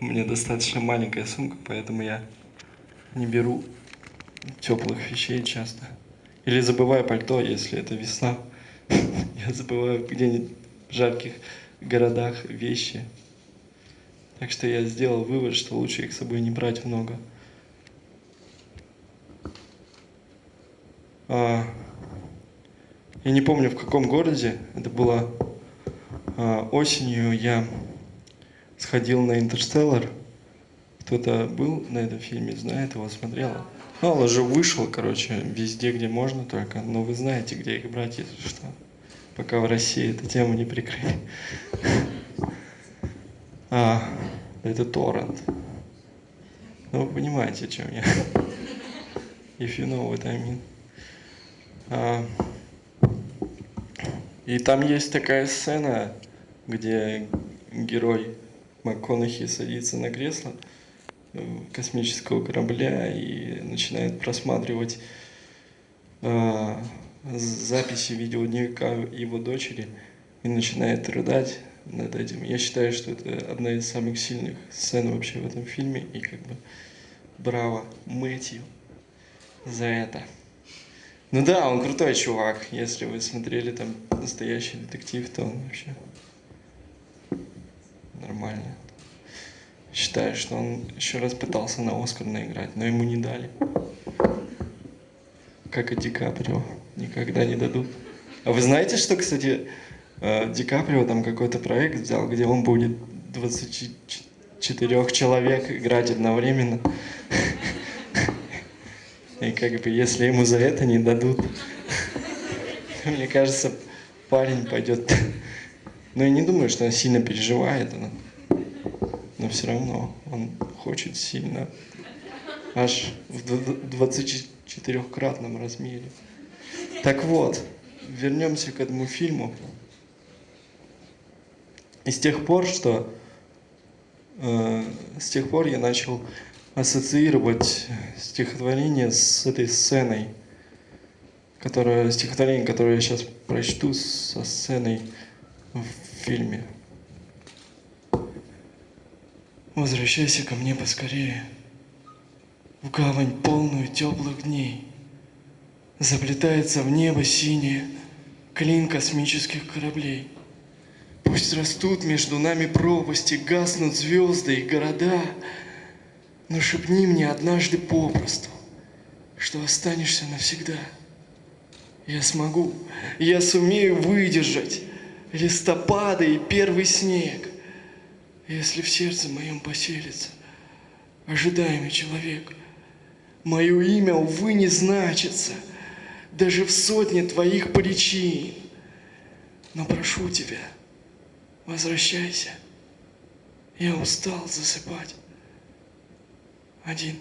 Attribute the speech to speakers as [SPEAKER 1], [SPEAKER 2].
[SPEAKER 1] Меня достаточно маленькая сумка, поэтому я не беру теплых вещей часто. Или забываю пальто, если это весна. Я забываю где-нибудь в жарких городах вещи. Так что я сделал вывод, что лучше их с собой не брать много. А, я не помню в каком городе, это было а, осенью, я сходил на Интерстеллар. Кто-то был на этом фильме, знает его, смотрел? Ну, он уже вышел, короче, везде, где можно только. Но вы знаете, где их брать, если что. Пока в России эту тему не прикрыли. А, это торрент. Ну, вы понимаете, о чем я. If you know what I mean. А, и там есть такая сцена, где герой МакКонахи садится на кресло космического корабля и начинает просматривать э, записи видеодневника его дочери и начинает рыдать над этим. Я считаю, что это одна из самых сильных сцен вообще в этом фильме. И как бы браво Мэтью за это. Ну да, он крутой чувак. Если вы смотрели там настоящий детектив, то он вообще нормально. Считаю, что он еще раз пытался на Оскар наиграть, но ему не дали. Как и Ди Каприо. Никогда не дадут. А вы знаете, что, кстати, э, Ди Каприо там какой-то проект взял, где он будет 24 человек играть одновременно. И как бы, если ему за это не дадут, мне кажется, парень пойдет. Но я не думаю, что он сильно переживает но все равно он хочет сильно, аж в 24-кратном размере. Так вот, вернемся к этому фильму. И с тех пор, что э, с тех пор я начал ассоциировать стихотворение с этой сценой, которое, стихотворение, которое я сейчас прочту со сценой в фильме. Возвращайся ко мне поскорее, В гавань полную теплых дней. Заплетается в небо синее Клин космических кораблей. Пусть растут между нами пропасти, Гаснут звезды и города, Но шепни мне однажды попросту, Что останешься навсегда. Я смогу, я сумею выдержать Листопады и первый снег, если в сердце моем поселится ожидаемый человек, мое имя, увы, не значится даже в сотне твоих причин. Но прошу тебя, возвращайся. Я устал засыпать один.